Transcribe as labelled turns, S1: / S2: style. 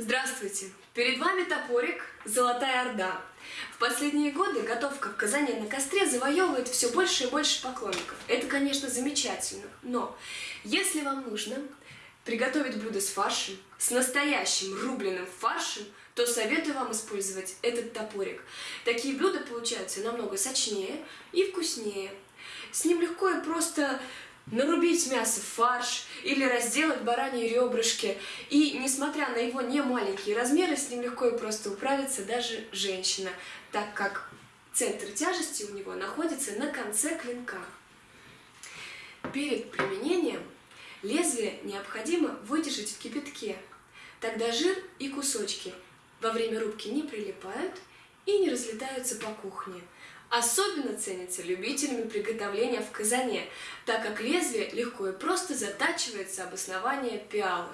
S1: Здравствуйте! Перед вами топорик «Золотая Орда». В последние годы готовка в казане на костре завоевывает все больше и больше поклонников. Это, конечно, замечательно, но если вам нужно приготовить блюдо с фаршем, с настоящим рубленым фаршем, то советую вам использовать этот топорик. Такие блюда получаются намного сочнее и вкуснее. С ним легко и просто нарубить мясо в фарш или разделать бараньи ребрышки. И, несмотря на его немаленькие размеры, с ним легко и просто управится даже женщина, так как центр тяжести у него находится на конце клинка. Перед применением лезвие необходимо выдержать в кипятке. Тогда жир и кусочки во время рубки не прилипают и не разлетаются по кухне. Особенно ценится любителями приготовления в казане, так как лезвие легко и просто затачивается об основание пиалы.